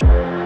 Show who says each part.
Speaker 1: Bye.